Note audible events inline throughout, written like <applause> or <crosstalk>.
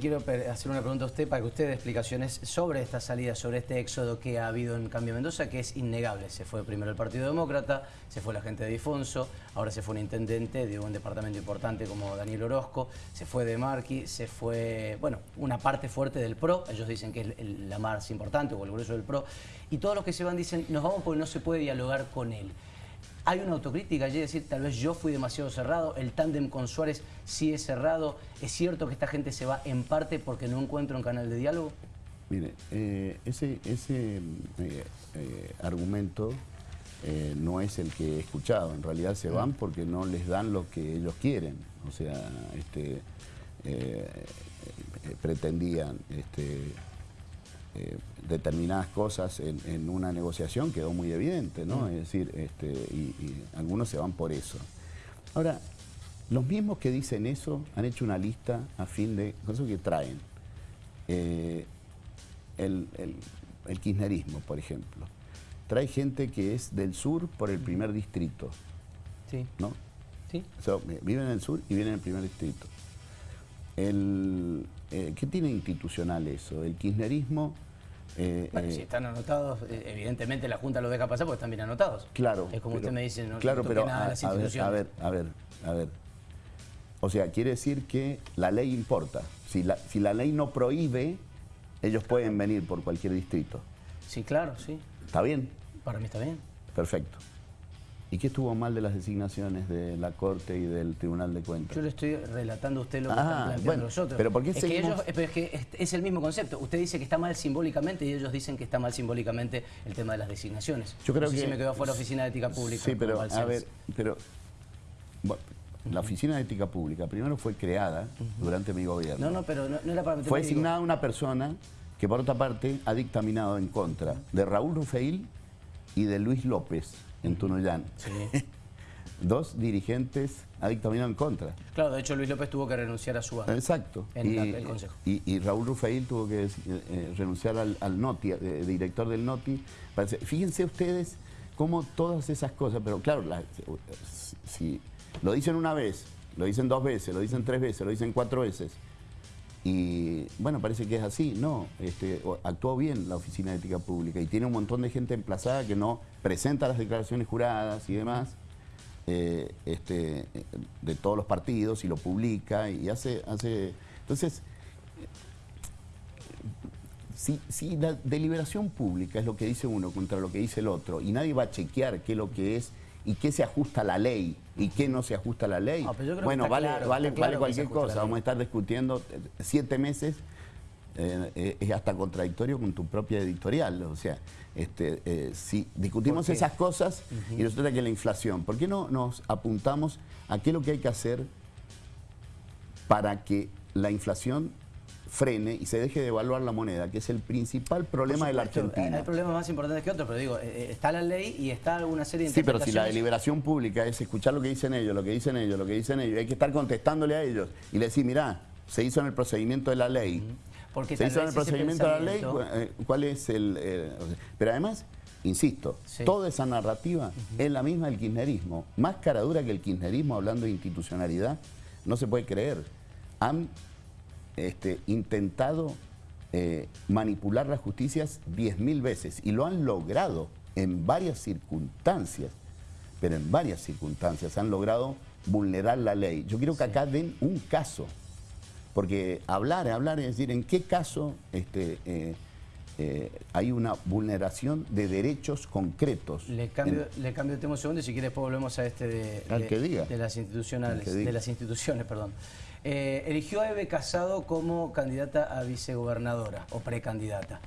Quiero hacer una pregunta a usted para que usted dé explicaciones sobre esta salida, sobre este éxodo que ha habido en Cambio Mendoza, que es innegable. Se fue primero el Partido Demócrata, se fue la gente de Difonso, ahora se fue un intendente de un departamento importante como Daniel Orozco, se fue de Marqui, se fue, bueno, una parte fuerte del PRO, ellos dicen que es la más importante o el grueso del PRO, y todos los que se van dicen, nos vamos porque no se puede dialogar con él. Hay una autocrítica allí, decir, tal vez yo fui demasiado cerrado, el tándem con Suárez sí es cerrado, ¿es cierto que esta gente se va en parte porque no encuentra un canal de diálogo? Mire, eh, ese, ese eh, eh, argumento no es el que he escuchado, en realidad se van porque no les dan lo que ellos quieren, o sea, este, pretendían este, determinadas cosas en, una negociación quedó muy evidente, ¿no? Mm. Es decir, este, y, algunos se van por eso. Ahora, los mismos que dicen eso han hecho una lista a fin de cosas que traen. Eh, el, kirchnerismo, por ejemplo. Trae gente que es del sur por el primer distrito. Sí. ¿No? Sí. viven en el sur y vienen en el primer distrito. El, eh, ¿Qué tiene institucional eso? El kirchnerismo... Eh, bueno, eh, si están anotados, evidentemente la Junta lo deja pasar porque están bien anotados. Claro. Es como usted me dice, no claro, pero nada a, las instituciones. A ver, a ver, a ver. O sea, quiere decir que la ley importa. Si la, si la ley no prohíbe, ellos pueden venir por cualquier distrito. Sí, claro, sí. ¿Está bien? Para mí está bien. Perfecto. ¿Y qué estuvo mal de las designaciones de la Corte y del Tribunal de Cuentas? Yo le estoy relatando a usted lo que están ah, planteando los otros. Pero ¿por qué es, que ellos, es que es el mismo concepto. Usted dice que está mal simbólicamente y ellos dicen que está mal simbólicamente el tema de las designaciones. Yo creo que... Si me quedó fuera Oficina de Ética Pública. Sí, pero a ver, pero... la Oficina de Ética Pública primero fue creada durante mi gobierno. No, no, pero no, era para Fue designada una persona que por otra parte ha dictaminado en contra de Raúl Rufeil y de Luis López en Tunuyán. Sí. <laughs> dos dirigentes ha dictaminado en contra. Claro, de hecho Luis López tuvo que renunciar a su Exacto. en el Consejo. Y, Raúl Rufail tuvo que eh, renunciar al, NOTI, eh, director del NOTI. Fíjense ustedes cómo todas esas cosas, pero claro, si lo dicen una vez, lo dicen dos veces, lo dicen tres veces, lo dicen cuatro veces, y bueno, parece que es así, no, este, actuó bien la Oficina de Ética Pública y tiene un montón de gente emplazada que no presenta las declaraciones juradas y demás. Eh, este, de todos los partidos y lo publica y hace... hace entonces, si, si, la deliberación pública es lo que dice uno contra lo que dice el otro y nadie va a chequear qué es lo que es y qué se ajusta a la ley y qué no se ajusta a la ley, bueno, vale, vale, vale cualquier cosa, vamos a estar discutiendo siete meses eh, es hasta contradictorio con tu propia editorial. O sea, este, eh, si discutimos esas cosas y resulta que la inflación, ¿por qué no nos apuntamos a qué es lo que hay que hacer para que la inflación frene y se deje de evaluar la moneda, que es el principal problema de la Argentina. Hay problemas más importantes que otros, pero digo, eh, está la ley y está alguna serie de Sí, pero si la deliberación pública es escuchar lo que dicen ellos, lo que dicen ellos, lo que dicen ellos, hay que estar contestándole a ellos y le decir, mirá, se hizo en el procedimiento de la ley, porque se hizo en el procedimiento de la ley, eh, ¿cuál es el...? Eh, pero además, insisto, toda esa narrativa es la misma del kirchnerismo. Más cara dura que el kirchnerismo, hablando de institucionalidad, no se puede creer. Han este, intentado eh, manipular las justicias 10.000 veces y lo han logrado en varias circunstancias, pero en varias circunstancias han logrado vulnerar la ley. Yo quiero que acá den un caso porque hablar, hablar es decir, ¿en qué caso este, eh, eh, hay una vulneración de derechos concretos? Le cambio, le cambio el tema un segundo y si quiere después volvemos a este de, de, las institucionales, de las instituciones, perdón. Eh, eligió a Eve Casado como candidata a vicegobernadora o precandidata.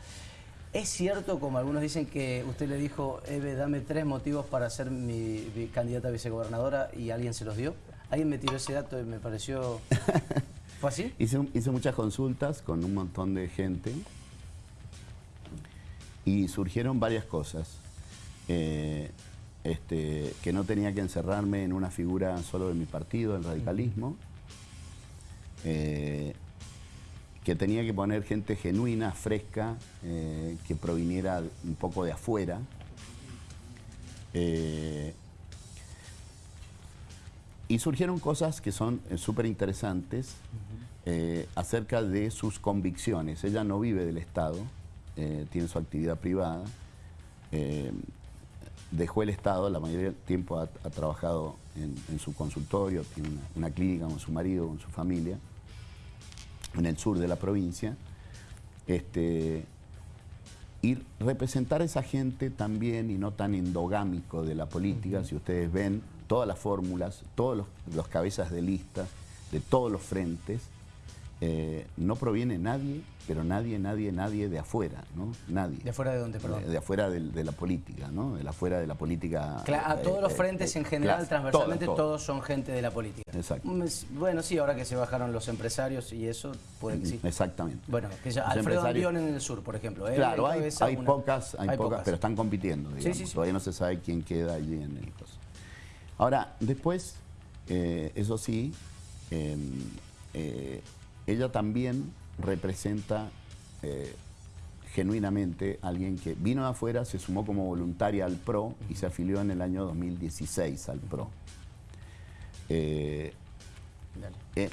¿Es cierto, como algunos dicen, que usted le dijo, Eve, dame tres motivos para ser mi, mi candidata a vicegobernadora y alguien se los dio? Alguien me tiró ese dato y me pareció... <laughs> ¿Fue así? Hice, muchas consultas con un montón de gente y surgieron varias cosas. Eh, este, que no tenía que encerrarme en una figura solo de mi partido, el radicalismo, eh, que tenía que poner gente genuina, fresca, eh, que proviniera un poco de afuera, y surgieron cosas que son súper interesantes acerca de sus convicciones. Ella no vive del Estado, tiene su actividad privada, dejó el Estado, la mayoría del tiempo ha, trabajado en, su consultorio, tiene una, clínica con su marido, con su familia, en el sur de la provincia. Este, y representar a esa gente también y no tan endogámico de la política, si ustedes ven todas las fórmulas, todos los cabezas de lista de todos los frentes, eh, no proviene nadie, pero nadie, nadie, nadie de afuera, ¿no? Nadie. ¿De afuera de dónde, perdón? De, afuera de, la política, ¿no? De afuera de la política... Claro, a todos los eh, frentes eh, en general, transversalmente, todos son gente de la política. Exacto. Mm, bueno, sí, ahora que se bajaron los empresarios y eso, puede que sí. Exactamente. Bueno, que ya, Alfredo Albión en el sur, por ejemplo. Claro, hay, pocas, hay, pocas, pero están compitiendo, digamos. Todavía no se sabe quién queda allí en el caso. Ahora, después, eso sí, em, ella también representa eh, genuinamente a alguien que vino de afuera, se sumó como voluntaria al PRO y se afilió en el año 2016 al PRO. Eh, eh,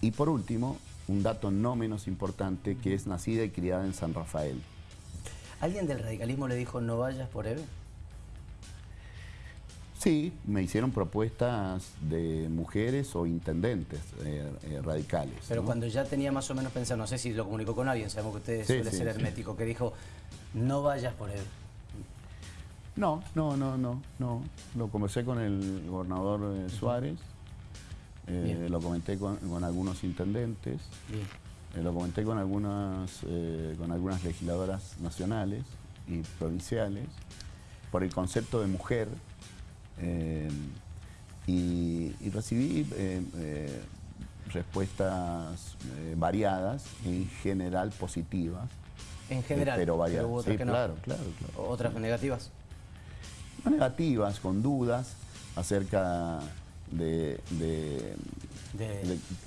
y por último, un dato no menos importante, que es nacida y criada en San Rafael. ¿Alguien del radicalismo le dijo no vayas por Eve? Sí, me hicieron propuestas de mujeres o intendentes eh, eh, radicales. Pero cuando ya tenía más o menos pensado, no sé si lo comunicó con alguien, sabemos que usted suele ser hermético, que dijo, no vayas por él. No, no, no, no, no. Lo conversé con el gobernador eh, Suárez, lo comenté con, algunos intendentes, lo comenté con algunas, con algunas legisladoras nacionales y provinciales, por el concepto de mujer, eh, y, recibí eh, eh, respuestas variadas, en general positivas. En general, pero variadas. sí, claro, claro, ¿Otras negativas? No negativas, con dudas acerca de... De,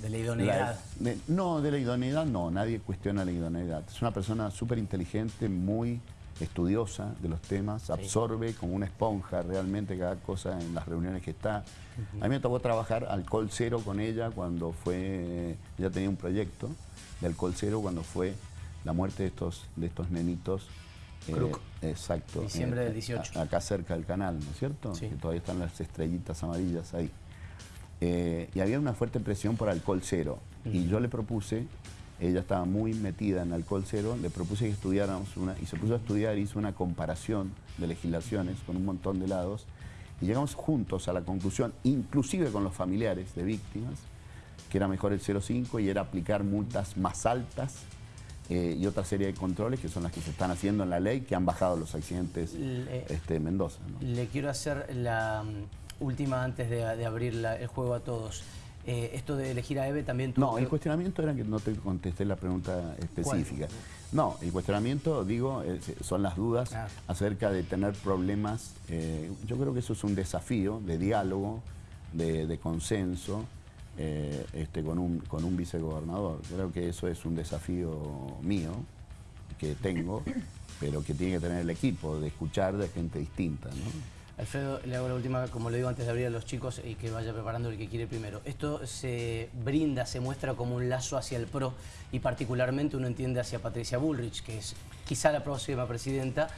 la idoneidad. no, de la idoneidad no, nadie cuestiona la idoneidad. Es una persona súper inteligente, muy estudiosa de los temas, absorbe como una esponja realmente cada cosa en las reuniones que está. A mí me tocó trabajar alcohol cero con ella cuando fue, ella tenía un proyecto de alcohol cero cuando fue la muerte de estos, de estos nenitos. Eh, exacto. Diciembre del 18. acá cerca del canal, ¿no es cierto? Que todavía están las estrellitas amarillas ahí. Eh, y había una fuerte presión por alcohol cero. Y yo le propuse ella estaba muy metida en alcohol cero, le propuse que estudiáramos una, y se puso a estudiar, hizo una comparación de legislaciones con un montón de lados, y llegamos juntos a la conclusión, inclusive con los familiares de víctimas, que era mejor el 0,5 y era aplicar multas más altas eh, y otra serie de controles que son las que se están haciendo en la ley, que han bajado los accidentes este, en Mendoza. Le quiero hacer la mm, última antes de, abrir el juego a todos. Eh, esto de elegir a Eve también No, el cuestionamiento era que no te contesté la pregunta específica. No, el cuestionamiento, digo, son las dudas ah. acerca de tener problemas. Eh, yo creo que eso es un desafío de diálogo, de, consenso, eh, este, con, un, con un vicegobernador. Creo que eso es un desafío mío que tengo, pero que tiene que tener el equipo, de escuchar de gente distinta. ¿no? Alfredo, le hago la última, como le digo antes de abrir a los chicos y que vaya preparando el que quiere primero. Esto se brinda, se muestra como un lazo hacia el PRO y particularmente uno entiende hacia Patricia Bullrich, que es quizá la próxima presidenta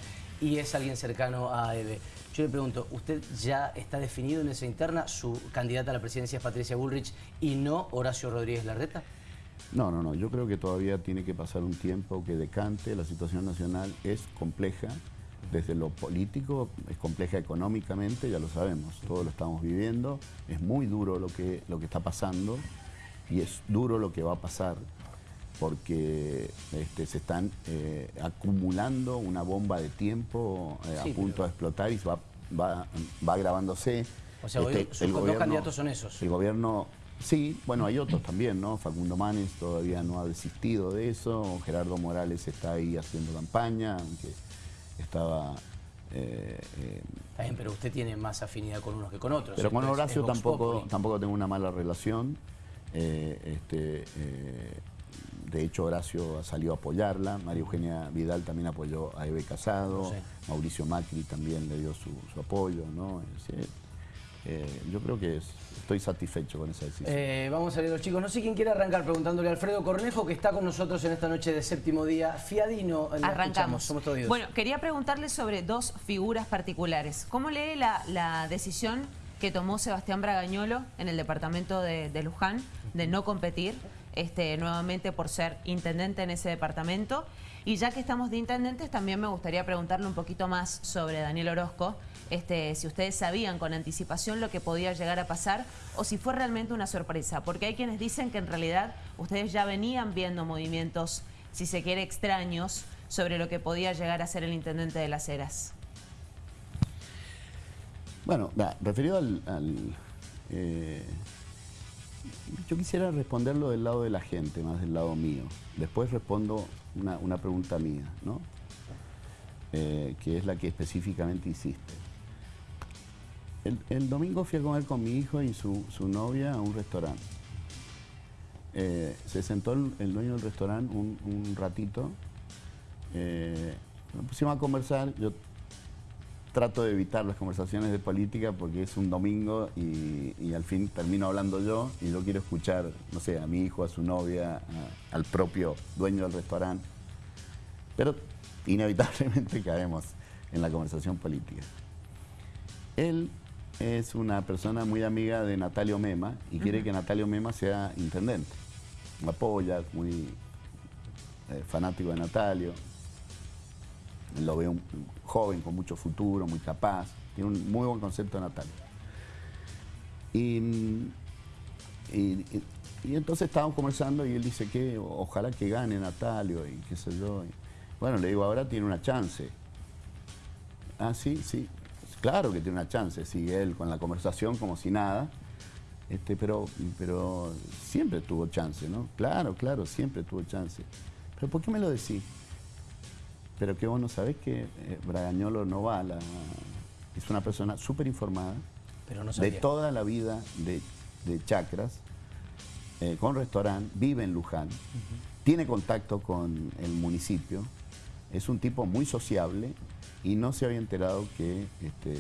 y es alguien cercano a Eve. Yo le pregunto, ¿usted ya está definido en esa interna? ¿Su candidata a la presidencia es Patricia Bullrich y no Horacio Rodríguez Larreta? No, no, no. Yo creo que todavía tiene que pasar un tiempo que decante. La situación nacional es compleja desde lo político, es compleja económicamente, ya lo sabemos, todos lo estamos viviendo, es muy duro lo que, lo que está pasando y es duro lo que va a pasar porque este, se están eh, acumulando una bomba de tiempo eh, a punto de explotar y va, va, va agravándose. O sea, hoy este, los dos candidatos son esos. El gobierno, sí, bueno, hay otros también, ¿no? Facundo Manes todavía no ha desistido de eso, Gerardo Morales está ahí haciendo campaña, aunque estaba... Eh, eh, bien, pero usted tiene más afinidad con unos que con otros. Pero con Horacio tampoco, tampoco tengo una mala relación. Eh, este, de hecho, Horacio salió a apoyarla. María Eugenia Vidal también apoyó a Eve Casado. Mauricio Macri también le dio su, apoyo. ¿no? Eh, yo creo que estoy satisfecho con esa decisión. Eh, vamos a ver los chicos. No sé quién quiere arrancar preguntándole a Alfredo Cornejo, que está con nosotros en esta noche de séptimo día. Fiadino, arrancamos. Somos todos Bueno, quería preguntarle sobre dos figuras particulares. ¿Cómo lee la, decisión que tomó Sebastián Bragañolo en el departamento de, Luján de no competir este, nuevamente por ser intendente en ese departamento? Y ya que estamos de intendentes, también me gustaría preguntarle un poquito más sobre Daniel Orozco, este, si ustedes sabían con anticipación lo que podía llegar a pasar o si fue realmente una sorpresa. Porque hay quienes dicen que en realidad ustedes ya venían viendo movimientos, si se quiere, extraños sobre lo que podía llegar a ser el intendente de Las Heras. Bueno, referido al... Eh, yo quisiera responderlo del lado de la gente, más del lado mío. Después respondo una, pregunta mía, ¿no? Eh, que es la que específicamente hiciste. El, domingo fui a comer con mi hijo y su, novia a un restaurante. Eh, se sentó el, dueño del restaurante un, ratito, eh, pusimos a conversar, yo trato de evitar las conversaciones de política porque es un domingo y, al fin termino hablando yo y yo quiero escuchar, no sé, a mi hijo, a su novia, al propio dueño del restaurante. Pero inevitablemente <laughs> caemos en la conversación política. Él es una persona muy amiga de Natalio Mema y quiere que Natalio Mema sea intendente. Me apoya, muy eh, fanático de Natalio. Lo veo un, joven con mucho futuro, muy capaz. Tiene un muy buen concepto de Natalio. Y, entonces estábamos conversando y él dice que ojalá que gane Natalio y qué sé yo. bueno, le digo, ahora tiene una chance. Ah, sí, sí. Claro que tiene una chance, sigue él con la conversación como si nada, este, pero, pero siempre tuvo chance, ¿no? Claro, claro, siempre tuvo chance. ¿Pero por qué me lo decís? Pero que vos no sabés que eh, Bragañolo no va a la... Es una persona súper informada, de toda la vida de, chacras, eh, con restaurante, vive en Luján, tiene contacto con el municipio, es un tipo muy sociable y no se había enterado que este,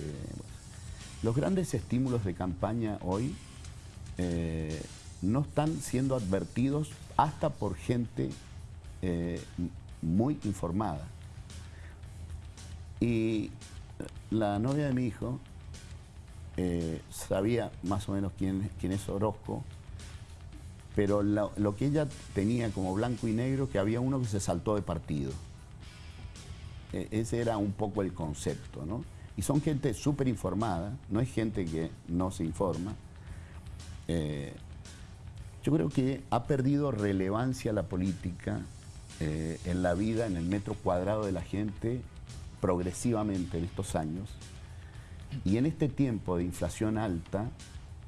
los grandes estímulos de campaña hoy eh, no están siendo advertidos hasta por gente eh, muy informada. Y la novia de mi hijo eh, sabía más o menos quién, quién es Orozco, pero lo que ella tenía como blanco y negro, que había uno que se saltó de partido. E, ese era un poco el concepto, ¿no? Y son gente súper informada, no es gente que no se informa. Eh, yo creo que ha perdido relevancia la política eh, en la vida, en el metro cuadrado de la gente, progresivamente en estos años. Y en este tiempo de inflación alta,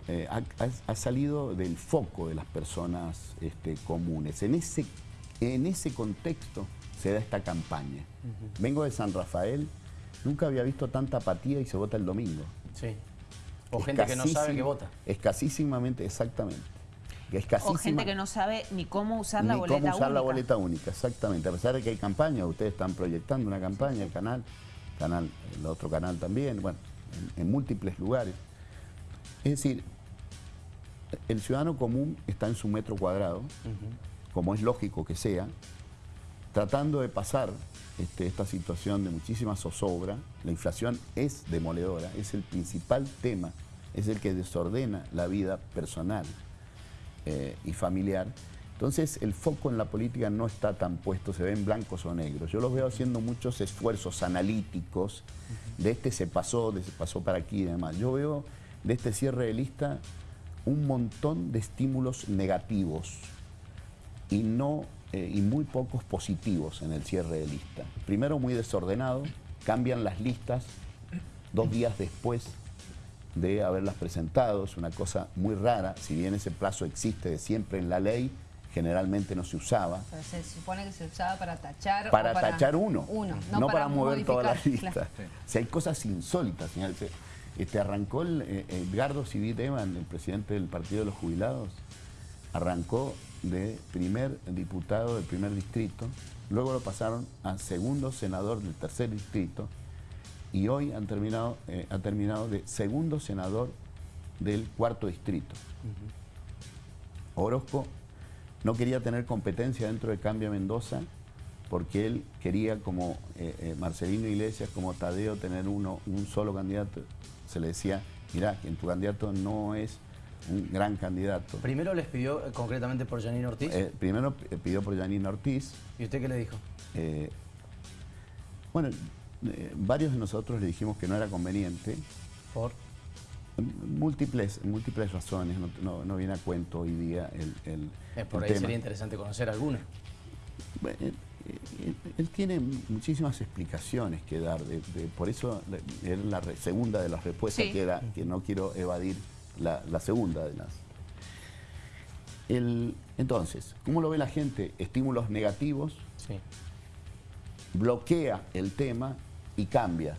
eh, ha, salido del foco de las personas este, comunes. En ese, en ese contexto, se da esta campaña. Vengo de San Rafael, nunca había visto tanta apatía y se vota el domingo. Sí. O gente que no sabe que vota. Escasísimamente, exactamente. O gente que no sabe ni cómo usar la boleta única. cómo usar la boleta única, exactamente. A pesar de que hay campaña, ustedes están proyectando una campaña, el canal, canal el otro canal también, bueno, en, múltiples lugares. Es decir, el ciudadano común está en su metro cuadrado, como es lógico que sea, tratando de pasar este, esta situación de muchísima zozobra. La inflación es demoledora, es el principal tema, es el que desordena la vida personal eh, y familiar. Entonces el foco en la política no está tan puesto, se ven blancos o negros. Yo los veo haciendo muchos esfuerzos analíticos, de este se pasó, de se pasó para aquí y demás. Yo veo de este cierre de lista un montón de estímulos negativos y no eh, y muy pocos positivos en el cierre de lista. Primero muy desordenado, cambian las listas dos días después de haberlas presentado, es una cosa muy rara, si bien ese plazo existe de siempre en la ley, generalmente no se usaba. se supone que se usaba para tachar Para, tachar uno, no, para, mover toda la lista. Si hay cosas insólitas, señor. Este, arrancó el, eh, Edgardo Civit Evan, el presidente del Partido de los Jubilados, arrancó de primer diputado del primer distrito, luego lo pasaron a segundo senador del tercer distrito y hoy han terminado, eh, ha terminado de segundo senador del cuarto distrito. Orozco no quería tener competencia dentro de Cambia Mendoza porque él quería, como eh, eh, Marcelino Iglesias, como Tadeo, tener uno, un solo candidato. Se le decía, mirá, que tu candidato no es un gran candidato. ¿Primero les pidió eh, concretamente por Janine Ortiz? primero pidió por Janine Ortiz. ¿Y usted qué le dijo? bueno, varios de nosotros le dijimos que no era conveniente. ¿Por? Múltiples, múltiples razones, no, viene a cuento hoy día el, el Por ahí sería interesante conocer alguna. él, tiene muchísimas explicaciones que dar, por eso es la segunda de las respuestas que era, que no quiero evadir la, segunda de las. El, entonces, ¿cómo lo ve la gente? Estímulos negativos, bloquea el tema y cambia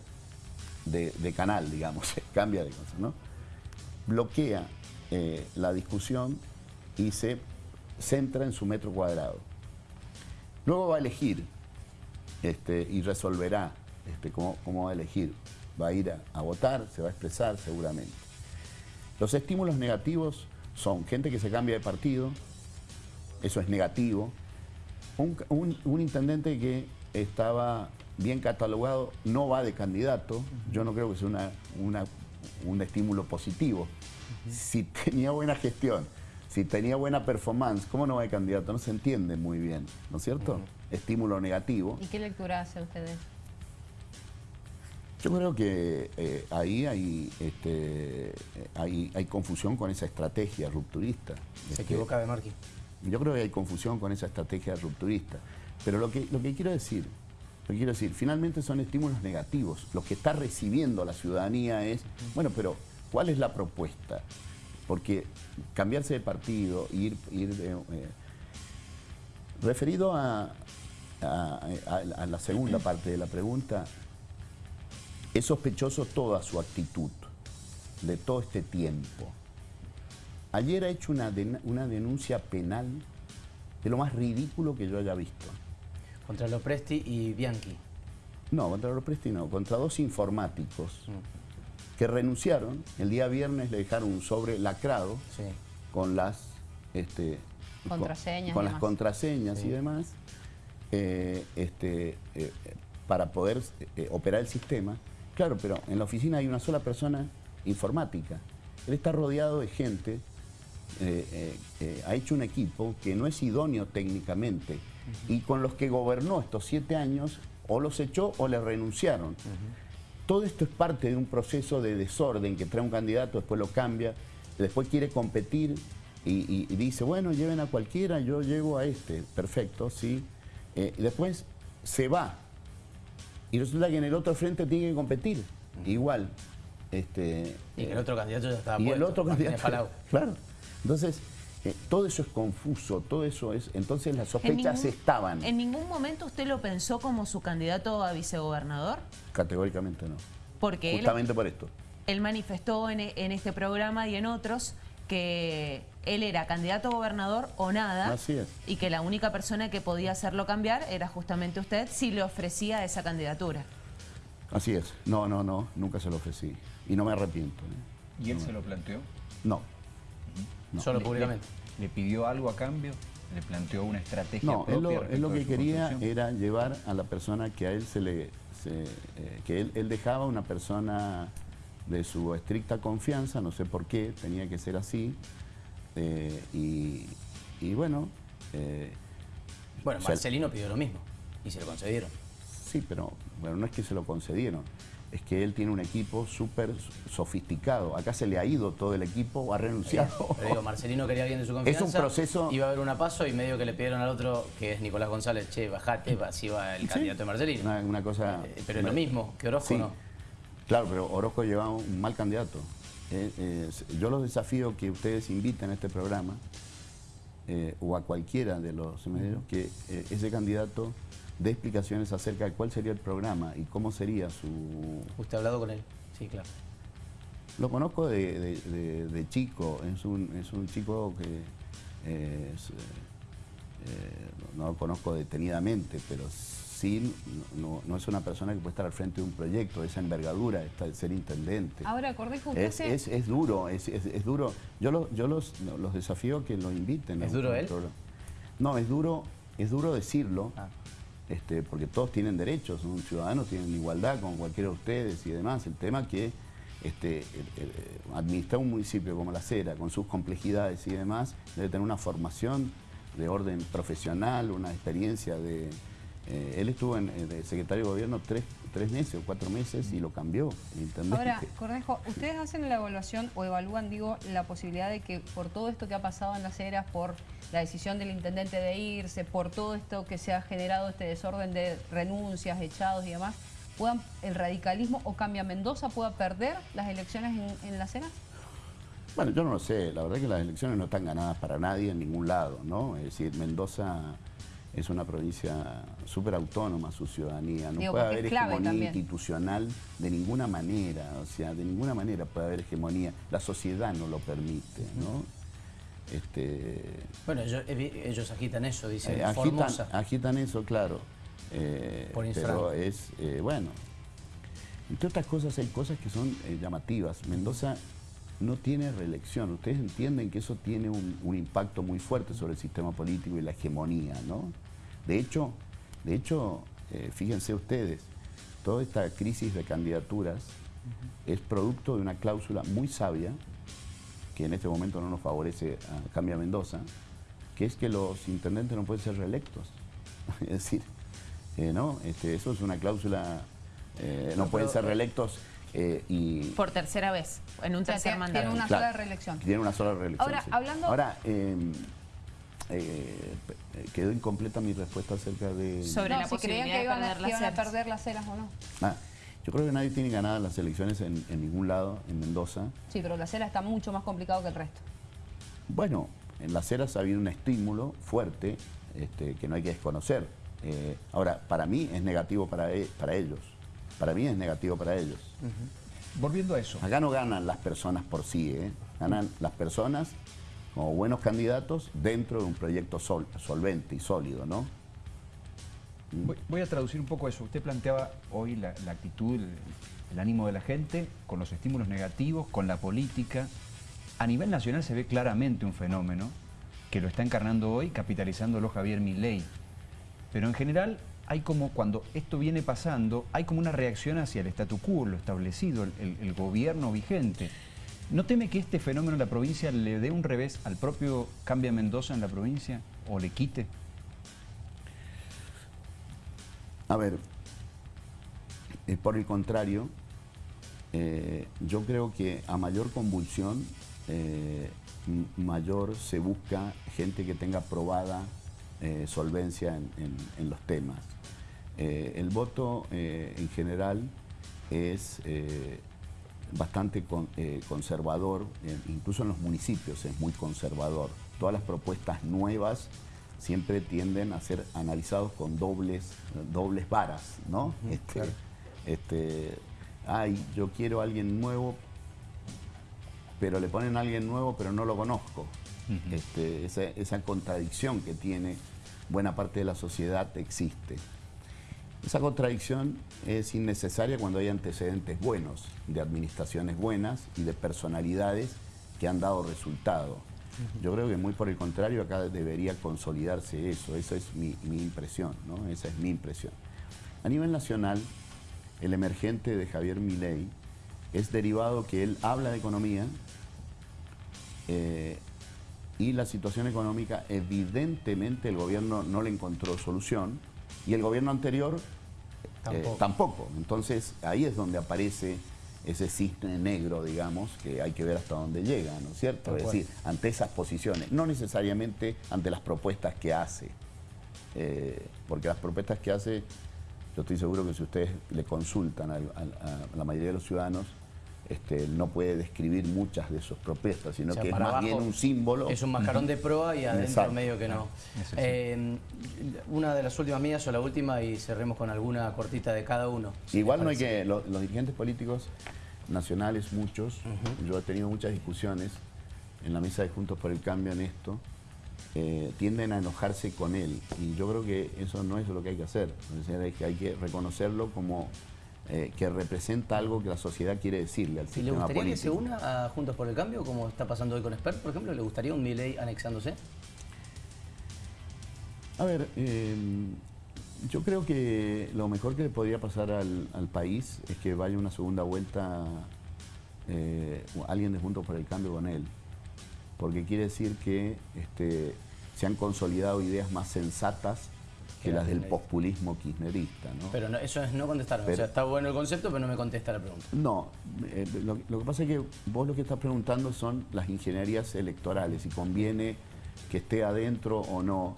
de, canal, digamos, <laughs> cambia de cosas, ¿no? Bloquea eh, la discusión y se centra en su metro cuadrado. Luego va a elegir este, y resolverá este, cómo, va a elegir. Va a ir a, votar, se va a expresar seguramente. Los estímulos negativos son gente que se cambia de partido, eso es negativo. un intendente que estaba bien catalogado, no va de candidato. Yo no creo que sea una, un estímulo positivo. Si tenía buena gestión, si tenía buena performance, ¿cómo no va de candidato? No se entiende muy bien, ¿no es cierto? Estímulo negativo. ¿Y qué lectura hace ustedes? Yo creo que eh, ahí hay, este, hay, hay, confusión con esa estrategia rupturista. Se equivoca de Marquín. Yo creo que hay confusión con esa estrategia rupturista. Pero lo que, lo que quiero decir pero quiero decir, finalmente son estímulos negativos. Lo que está recibiendo la ciudadanía es, bueno, pero ¿cuál es la propuesta? Porque cambiarse de partido, ir... ir eh, referido a, la segunda parte de la pregunta, es sospechoso toda su actitud de todo este tiempo. Ayer ha hecho una, una denuncia penal de lo más ridículo que yo haya visto. Contra Lopresti y Bianchi. No, contra Lopresti no, contra dos informáticos mm. que renunciaron. El día viernes le dejaron un sobre lacrado con las este, contraseñas, con, las contraseñas y demás eh, este, eh, para poder eh, operar el sistema. Claro, pero en la oficina hay una sola persona informática. Él está rodeado de gente, ha hecho un equipo que no es idóneo técnicamente y con los que gobernó estos siete años o los echó o le renunciaron. Todo esto es parte de un proceso de desorden que trae un candidato, después lo cambia, después quiere competir y, dice, bueno, lleven a cualquiera, yo llevo a este, perfecto, sí. Eh, después se va y resulta que en el otro frente tiene que competir, igual. Este, y el otro candidato ya estaba Y el otro candidato, <laughs> claro. Entonces, eh, todo eso es confuso, todo eso es... Entonces las sospechas estaban. ¿En ningún momento usted lo pensó como su candidato a vicegobernador? Categóricamente no. Porque Justamente por esto. Él manifestó en, este programa y en otros que él era candidato a gobernador o nada. Así es. Y que la única persona que podía hacerlo cambiar era justamente usted si le ofrecía esa candidatura. Así es. No, no, no, nunca se lo ofrecí. Y no me arrepiento. ¿eh? ¿Y él se lo planteó? No. Solo públicamente. Le, pidió algo a cambio? ¿Le planteó una estrategia no, él lo, que quería era llevar a la persona que a él se le... Eh, que él, dejaba una persona de su estricta confianza, no sé por qué, tenía que ser así. Eh, y, bueno... Eh, bueno, Marcelino pidió lo mismo y se lo concedieron. Sí, pero bueno, no es que se lo concedieron es que él tiene un equipo súper sofisticado. Acá se le ha ido todo el equipo, ha renunciado. Pero digo, Marcelino quería alguien de su confianza. Es un proceso... Iba a haber una paso y medio que le pidieron al otro, que es Nicolás González, che, bajate, así va el candidato de Marcelino. Una, cosa... Eh, pero es lo mismo, que Orozco no. Claro, pero Orozco lleva un mal candidato. Eh, eh, yo los desafío que ustedes inviten a este programa, o a cualquiera de los medios, que ese candidato de explicaciones acerca de cuál sería el programa y cómo sería su... ¿Usted ha hablado con él? Sí, claro. Lo conozco de, chico, es un, es un chico que eh, no lo conozco detenidamente, pero sí, no, es una persona que puede estar al frente de un proyecto de esa envergadura, de ser intendente. Ahora, Cordejo, es, es, duro, es, duro. Yo, yo los, los desafío a que lo inviten. ¿Es duro él? No, es duro, es duro decirlo, ah. Este, porque todos tienen derechos, son ciudadanos, tienen igualdad con cualquiera de ustedes y demás. El tema que este, administrar un municipio como La Cera, con sus complejidades y demás, debe tener una formación de orden profesional, una experiencia de... Eh, él estuvo en, eh, secretario de gobierno tres, meses o cuatro meses y lo cambió. Ahora, Cornejo, ¿ustedes hacen la evaluación o evalúan, digo, la posibilidad de que por todo esto que ha pasado en Las Heras, por la decisión del intendente de irse, por todo esto que se ha generado, este desorden de renuncias, echados y demás, puedan el radicalismo o Cambia Mendoza pueda perder las elecciones en, en Las Heras? Bueno, yo no lo sé. La verdad es que las elecciones no están ganadas para nadie en ningún lado, ¿no? Es decir, Mendoza es una provincia súper autónoma, su ciudadanía. No puede haber hegemonía institucional de ninguna manera. O sea, de ninguna manera puede haber hegemonía. La sociedad no lo permite, ¿no? Este, bueno, ellos, agitan eso, dicen. Eh, agitan, agitan, eso, claro. Eh, pero es, eh, bueno, entre otras cosas hay cosas que son llamativas. Mendoza no tiene reelección. Ustedes entienden que eso tiene un, impacto muy fuerte sobre el sistema político y la hegemonía, ¿no? De hecho, de hecho eh, fíjense ustedes, toda esta crisis de candidaturas es producto de una cláusula muy sabia, que en este momento no nos favorece a Cambia Mendoza, que es que los intendentes no pueden ser reelectos. <laughs> es decir, eh, ¿no? Este, eso es una cláusula, eh, no pueden ser reelectos eh, y Por tercera vez, en un tercer mandato. Tiene una sola reelección. Tiene una sola reelección. Ahora, hablando... Ahora, em, eh, quedó incompleta mi respuesta acerca de... Sobre la si posibilidad que iban, a, iban a perder las ceras o no. Ah, yo creo que nadie tiene ganadas las elecciones en, ningún lado, en Mendoza. Sí, pero la cera está mucho más complicado que el resto. Bueno, en las ceras ha habido un estímulo fuerte este, que no hay que desconocer. Eh, ahora, para mí es negativo para, e, para ellos para mí es negativo para ellos. Volviendo a eso. Acá no ganan las personas por sí, ¿eh? ganan las personas como buenos candidatos dentro de un proyecto solvente y sólido, ¿no? Voy, a traducir un poco eso. Usted planteaba hoy la, actitud, el, ánimo de la gente, con los estímulos negativos, con la política. A nivel nacional se ve claramente un fenómeno que lo está encarnando hoy, capitalizándolo Javier Milei. Pero en general hay como cuando esto viene pasando, hay como una reacción hacia el statu quo, lo establecido, el, gobierno vigente. ¿No teme que este fenómeno en la provincia le dé un revés al propio Cambia Mendoza en la provincia o le quite? A ver, eh, por el contrario, eh, yo creo que a mayor convulsión, eh, mayor se busca gente que tenga probada solvencia en los temas. Eh, el voto eh, en general es eh, bastante conservador, incluso en los municipios es muy conservador. Todas las propuestas nuevas siempre tienden a ser analizados con dobles, dobles varas, ¿no? este, este, ay, yo quiero a alguien nuevo, pero le ponen a alguien nuevo, pero no lo conozco. este, esa, esa contradicción que tiene buena parte de la sociedad existe. Esa contradicción es innecesaria cuando hay antecedentes buenos, de administraciones buenas y de personalidades que han dado resultado. Yo creo que muy por el contrario acá debería consolidarse eso, esa es mi, impresión, ¿no? esa es mi impresión. A nivel nacional, el emergente de Javier Milei es derivado que él habla de economía eh, y la situación económica evidentemente el gobierno no le encontró solución y el gobierno anterior eh, tampoco. Entonces ahí es donde aparece ese cisne negro, digamos, que hay que ver hasta dónde llega, ¿no es cierto? es decir, ante esas posiciones, no necesariamente ante las propuestas que hace, eh, porque las propuestas que hace, yo estoy seguro que si ustedes le consultan a la mayoría de los ciudadanos, este, no puede describir muchas de sus propuestas, sino que es más bien un símbolo. Es un mascarón de proa y adentro medio que no. Eh, una de las últimas mías o la última y cerremos con alguna cortita de cada uno. Igual no hay que, los dirigentes políticos nacionales, muchos, yo he tenido muchas discusiones en la mesa de Juntos por el Cambio en esto, eh, tienden a enojarse con él. Y yo creo que eso no es lo que hay que hacer. que hay que reconocerlo como eh, que representa algo que la sociedad quiere decirle al sistema ¿Y le gustaría que se una a Juntos por el Cambio, como está pasando hoy con Spert, por ejemplo? ¿Le gustaría un Milei anexándose? A ver, em, yo creo que lo mejor que le podría pasar al, país es que vaya una segunda vuelta eh, alguien de Juntos por el Cambio con él. Porque quiere decir que este, se han consolidado ideas más sensatas que las del populismo kirchnerista. ¿no? Pero eso es no contestar. o sea, está bueno el concepto, pero no me contesta la pregunta. No, eh, lo, lo, que pasa es que vos lo que estás preguntando son las ingenierías electorales y conviene que esté adentro o no.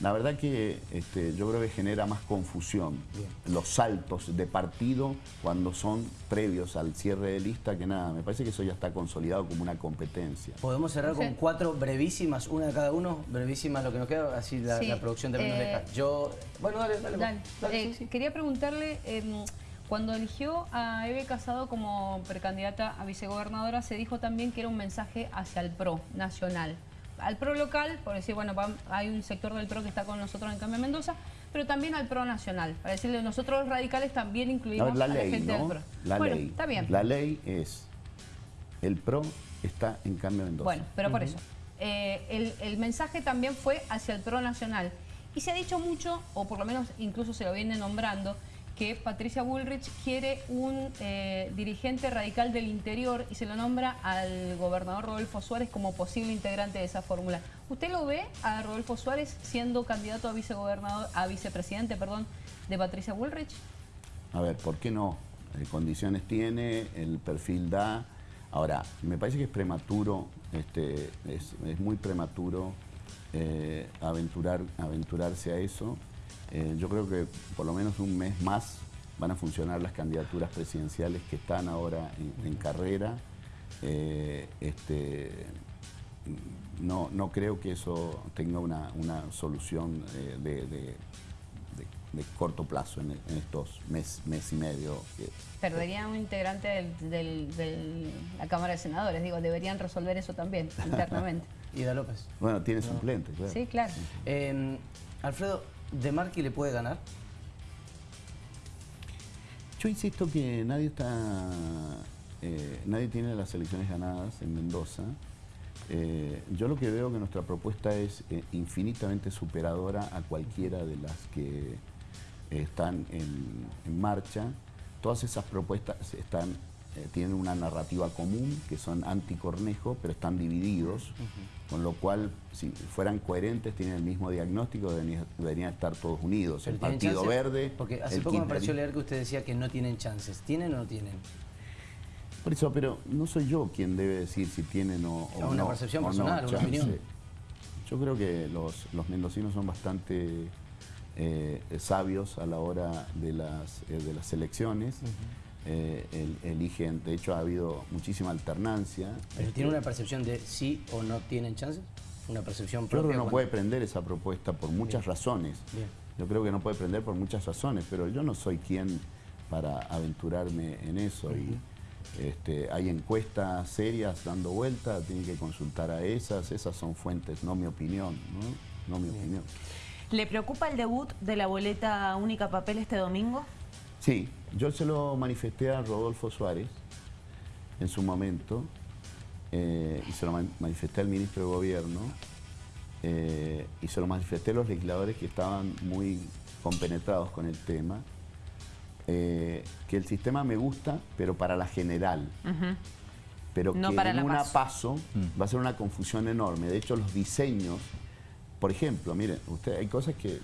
La verdad que este, yo creo que genera más confusión los saltos de partido cuando son previos al cierre de lista que nada. Me parece que eso ya está consolidado como una competencia. Podemos cerrar con cuatro brevísimas, una de cada uno, brevísimas lo que nos queda, así la, producción termina de dejar. Yo, bueno, dale, dale. Eh, quería preguntarle... Em, cuando eligió a Eve Casado como precandidata a vicegobernadora, se dijo también que era un mensaje hacia el PRO nacional al PRO local, por decir, bueno, hay un sector del PRO que está con nosotros en Cambio Mendoza, pero también al PRO nacional. Para decirle, nosotros los radicales también incluimos la a la gente del PRO. La ley. está bien. La ley es, el PRO está en Cambio Mendoza. Bueno, pero por eso. Eh, el, el mensaje también fue hacia el PRO nacional. Y se ha dicho mucho, o por lo menos incluso se lo viene nombrando, que Patricia Bullrich quiere un eh, dirigente radical del interior y se lo nombra al gobernador Rodolfo Suárez como posible integrante de esa fórmula. ¿Usted lo ve a Rodolfo Suárez siendo candidato a vicegobernador, a vicepresidente, perdón, de Patricia Bullrich? A ver, ¿por qué no? Eh, condiciones tiene, el perfil da. Ahora, me parece que es prematuro, este, es, muy prematuro eh, aventurar, aventurarse a eso. Eh, yo creo que por lo menos un mes más van a funcionar las candidaturas presidenciales que están ahora en, carrera. Eh, este, no, no creo que eso tenga una, solución eh, de, corto plazo en, estos mes, mes y medio. Perdería un integrante de la Cámara de Senadores, digo, deberían resolver eso también internamente. <laughs> Ida López. Bueno, tiene suplente, claro. Sí, claro. Alfredo, ¿De Marqui le puede ganar? Yo insisto que nadie está, eh, nadie tiene las elecciones ganadas en Mendoza. Eh, yo lo que veo que nuestra propuesta es eh, infinitamente superadora a cualquiera de las que están en, marcha. Todas esas propuestas están, tienen una narrativa común, que son anticornejo, pero están divididos. Con lo cual, si fueran coherentes, tienen el mismo diagnóstico, deberían, estar todos unidos. el Partido Verde... Porque hace poco me pareció leer que usted decía que no tienen chances. ¿Tienen o no tienen? Por eso, pero no soy yo quien debe decir si tienen o, o no. Una percepción personal, una opinión. Yo creo que los, mendocinos son bastante eh, sabios a la hora de las, eh, de las elecciones. Eh, eligen, de hecho ha habido muchísima alternancia. ¿Pero tiene una percepción de sí o no tienen chances? ¿Una percepción propia? Yo creo que no puede prender esa propuesta por muchas razones. Yo creo que no puede prender por muchas razones, pero yo no soy quien para aventurarme en eso. y este, hay encuestas serias dando vuelta, tiene que consultar a esas, esas son fuentes, no mi opinión, ¿no? mi opinión. ¿Le preocupa el debut de la boleta única papel este domingo? Sí, yo se lo manifesté a Rodolfo Suárez en su momento eh, y se lo manifesté al ministro de Gobierno eh, y se lo manifesté a los legisladores que estaban muy compenetrados con el tema. Eh, que el sistema me gusta, pero para la general. Pero que en una paso, mm. va a ser una confusión enorme. De hecho, los diseños, por ejemplo, miren, usted, hay cosas que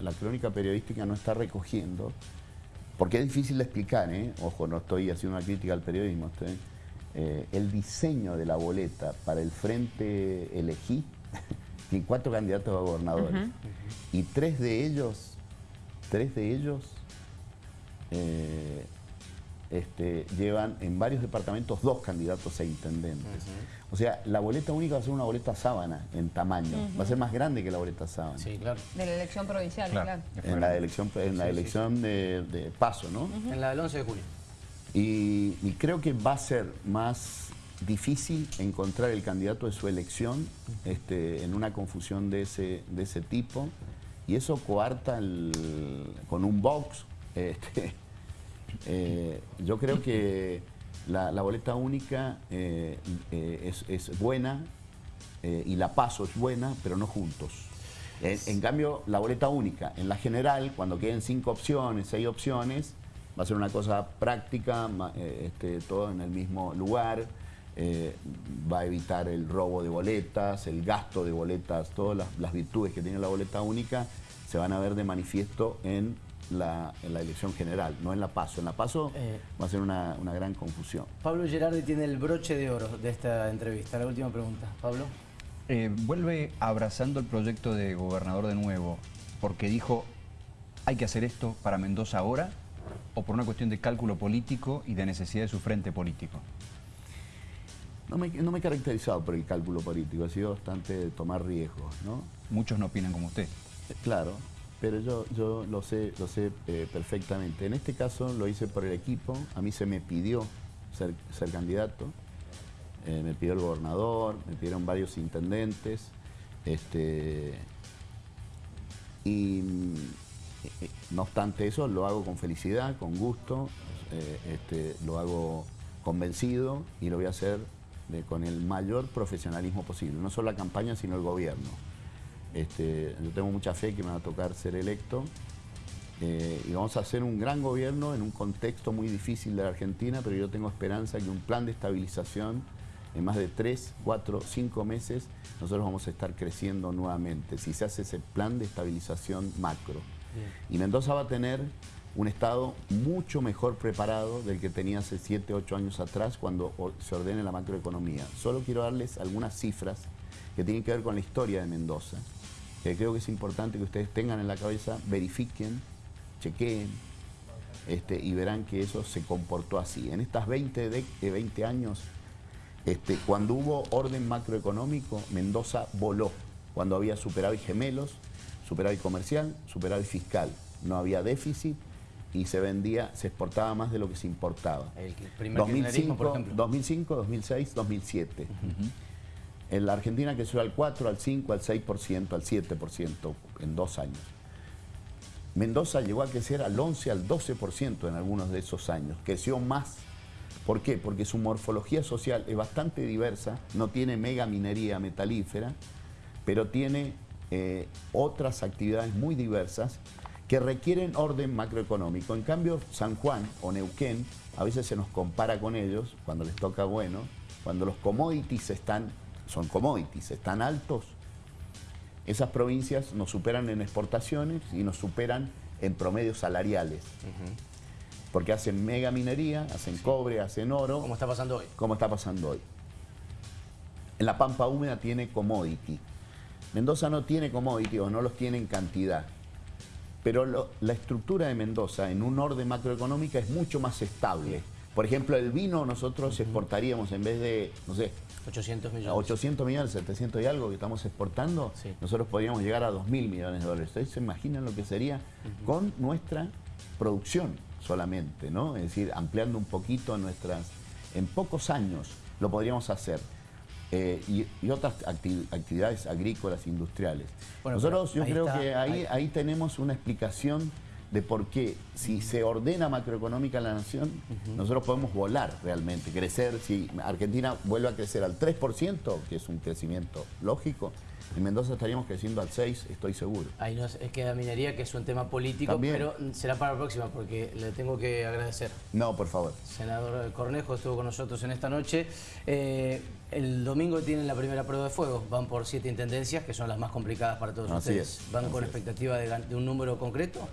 la crónica periodística no está recogiendo, porque es difícil de explicar, ¿eh? ojo, no estoy haciendo una crítica al periodismo, eh, el diseño de la boleta para el frente elegí <laughs> tiene cuatro candidatos a gobernadores y tres de ellos, tres de ellos eh, este, llevan en varios departamentos dos candidatos a intendentes. O sea, la boleta única va a ser una boleta sábana en tamaño. Va a ser más grande que la boleta sábana. Sí, claro. De la elección provincial, claro. En la elección, en la elección De, paso, ¿no? En la del 11 de julio. Y, creo que va a ser más difícil encontrar el candidato de su elección este, en una confusión de ese, de ese tipo y eso coarta con un box. <laughs> Este, eh, yo creo que la, boleta única eh, eh, es, buena y la paso es buena, pero no juntos. En, cambio, la boleta única, en la general, cuando queden cinco opciones, seis opciones, va a ser una cosa práctica, este, todo en el mismo lugar, va a evitar el robo de boletas, el gasto de boletas, todas las, virtudes que tiene la boleta única se van a ver de manifiesto en la, elección general, no en la PASO. En la PASO eh. va a ser una, gran confusión. Pablo Gerardi tiene el broche de oro de esta entrevista. La última pregunta. Pablo. Eh, vuelve abrazando el proyecto de gobernador de nuevo, porque dijo, hay que hacer esto para Mendoza ahora, o por una cuestión de cálculo político y de necesidad de su frente político. No me, he caracterizado por el cálculo político, ha sido bastante tomar riesgos, ¿no? Muchos no opinan como usted. Claro, pero yo, lo sé, lo sé eh, perfectamente. En este caso lo hice por el equipo, a mí se me pidió ser, candidato, eh, me pidió el gobernador, me pidieron varios intendentes, este, y eh, no obstante eso lo hago con felicidad, con gusto, este, lo hago convencido y lo voy a hacer con el mayor profesionalismo posible, no solo la campaña, sino el gobierno. Este, yo tengo mucha fe que me va a tocar ser electo eh, y vamos a hacer un gran gobierno en un contexto muy difícil de la Argentina, pero yo tengo esperanza que un plan de estabilización en más de tres, cuatro, cinco meses, nosotros vamos a estar creciendo nuevamente, si se hace ese plan de estabilización macro. Y Mendoza va a tener un Estado mucho mejor preparado del que tenía hace 7, 8 años atrás cuando se ordene la macroeconomía. Solo quiero darles algunas cifras que tienen que ver con la historia de Mendoza, que creo que es importante que ustedes tengan en la cabeza, verifiquen, chequeen, este, y verán que eso se comportó así. En estas 20, de, 20 años, este, cuando hubo orden macroeconómico, Mendoza voló. Cuando había superávit gemelos, superávit comercial, superávit fiscal. No había déficit, y se vendía, se exportaba más de lo que se importaba. El primer 2005, por ejemplo. 2005, 2006, 2007. En la Argentina creció al 4, al 5, al 6%, al 7% en dos años. Mendoza llegó a crecer al 11, al 12% en algunos de esos años. Creció más. ¿Por qué? Porque su morfología social es bastante diversa, no tiene mega minería metalífera, pero tiene eh, otras actividades muy diversas que requieren orden macroeconómico. En cambio, San Juan o Neuquén, a veces se nos compara con ellos, cuando les toca bueno, cuando los commodities están, son commodities, están altos, esas provincias nos superan en exportaciones y nos superan en promedios salariales. Porque hacen mega minería, hacen cobre, hacen oro. Como está pasando hoy. Como está pasando hoy. En la Pampa Húmeda tiene commodity. Mendoza no tiene commodity o no los tiene en cantidad. Pero la estructura de Mendoza en un orden macroeconómico es mucho más estable. Por ejemplo, el vino nosotros exportaríamos en vez de, no sé, 800 millones. 800 millones, 700 y algo que estamos exportando, nosotros podríamos llegar a 2 mil millones de dólares. Ustedes se imaginan lo que sería con nuestra producción solamente, ¿no? Es decir, ampliando un poquito nuestras... En pocos años lo podríamos hacer. Eh, y, otras actividades agrícolas, industriales. Nosotros yo creo que ahí, ahí, tenemos una explicación de por qué si se ordena macroeconómica la nación, nosotros podemos volar realmente, crecer. Si Argentina vuelve a crecer al 3%, que es un crecimiento lógico, en Mendoza estaríamos creciendo al 6, estoy seguro. Ahí nos queda minería, que es un tema político, pero será para la próxima, porque le tengo que agradecer. No, por favor. Senador Cornejo estuvo con nosotros en esta noche. Eh, el domingo tienen la primera prueba de fuego. Van por siete intendencias, que son las más complicadas para todos ustedes. ¿Van con expectativa de, un número concreto?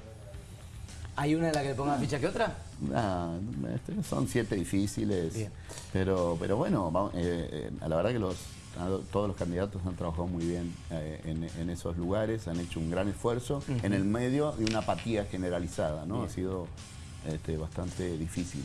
¿Hay una en la que le pongan ficha que otra? No, este, son siete difíciles. Pero, pero bueno, eh, eh, a la verdad que los todos los candidatos han trabajado muy bien eh, en, esos lugares, han hecho un gran esfuerzo en el medio de una apatía generalizada, ¿no? Ha sido este, bastante difícil.